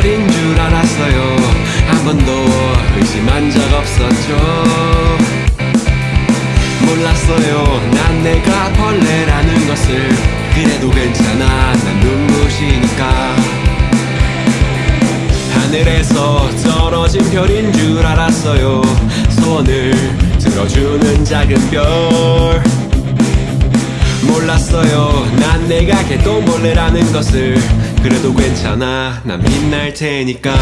거짓말인 줄 알았어요. 한 번도 의심한 적 없었죠. 몰랐어요. 난 내가 벌레라는 것을. 그래도 괜찮아. 난 눈부시니까. 하늘에서 떨어진 별인 줄 알았어요. 소원을 들어주는 작은 별. 몰랐어요. 난 내가 개똥벌레라는 것을. 그래도 괜찮아. 난 빛날 테니까.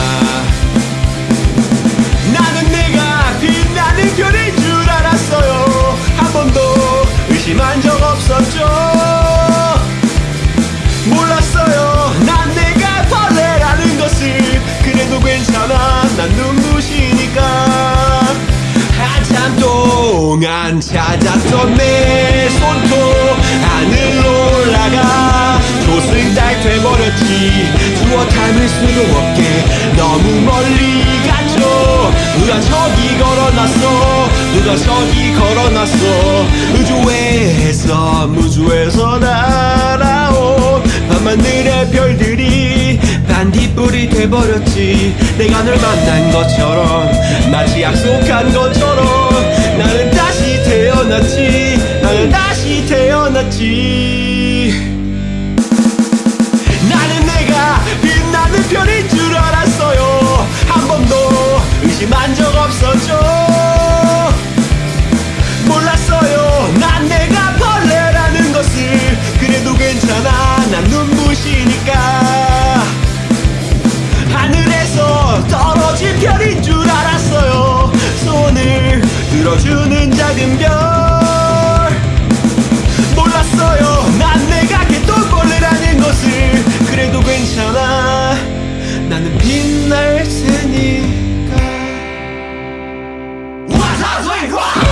나는 내가 빛나는 별인 줄 알았어요. 한 번도 의심한 적 없었죠. 몰랐어요. 난 내가 벌레라는 것을. 그래도 괜찮아. 난 눈부시니까. 한참 동안 찾았던 내 손톱 하늘 두어 닮을 수도 없게 너무 멀리 갔죠. 누가 저기 걸어놨어? 누가 저기 걸어놨어? 우주에서 무주에서 날아온 밤하늘의 별들이 반딧불이 돼버렸지. 내가 널 만난 것처럼 마치 약속한 것처럼 所以说。